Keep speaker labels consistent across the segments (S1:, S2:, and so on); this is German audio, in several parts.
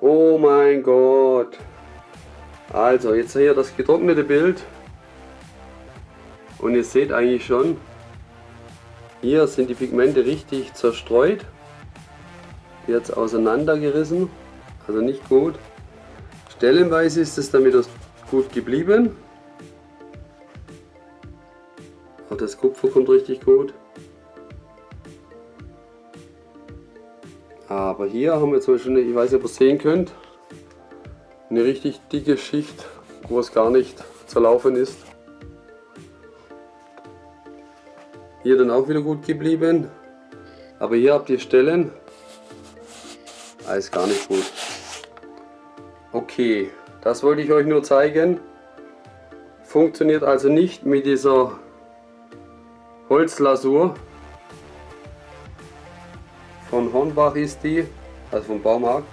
S1: Oh mein Gott. Also jetzt hier das getrocknete Bild. Und ihr seht eigentlich schon, hier sind die Pigmente richtig zerstreut. Jetzt auseinandergerissen. Also nicht gut. Stellenweise ist es damit gut geblieben. Auch das Kupfer kommt richtig gut. Aber hier haben wir zum Beispiel, ich weiß nicht, ob ihr es sehen könnt, eine richtig dicke Schicht, wo es gar nicht zerlaufen ist. Hier dann auch wieder gut geblieben. Aber hier habt ihr Stellen, alles gar nicht gut. Okay, das wollte ich euch nur zeigen. Funktioniert also nicht mit dieser Holzlasur. Von Hornbach ist die, also vom Baumarkt.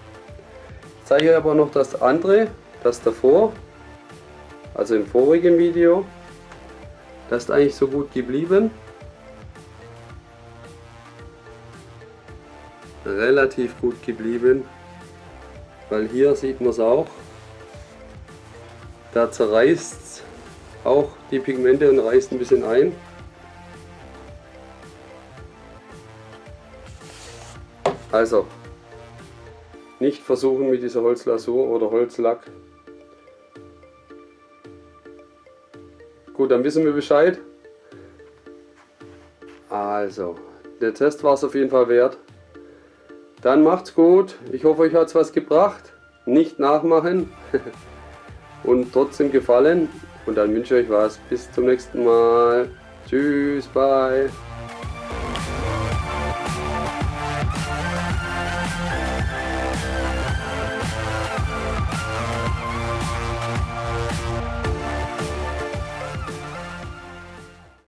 S1: Ich zeige euch aber noch das andere, das davor, also im vorigen Video. Das ist eigentlich so gut geblieben. Relativ gut geblieben, weil hier sieht man es auch. Da zerreißt auch die Pigmente und reißt ein bisschen ein. Also, nicht versuchen mit dieser Holzlasur oder Holzlack. Gut, dann wissen wir Bescheid. Also, der Test war es auf jeden Fall wert. Dann macht's gut. Ich hoffe, euch hat es was gebracht. Nicht nachmachen. Und trotzdem gefallen. Und dann wünsche ich euch was. Bis zum nächsten Mal. Tschüss, bye.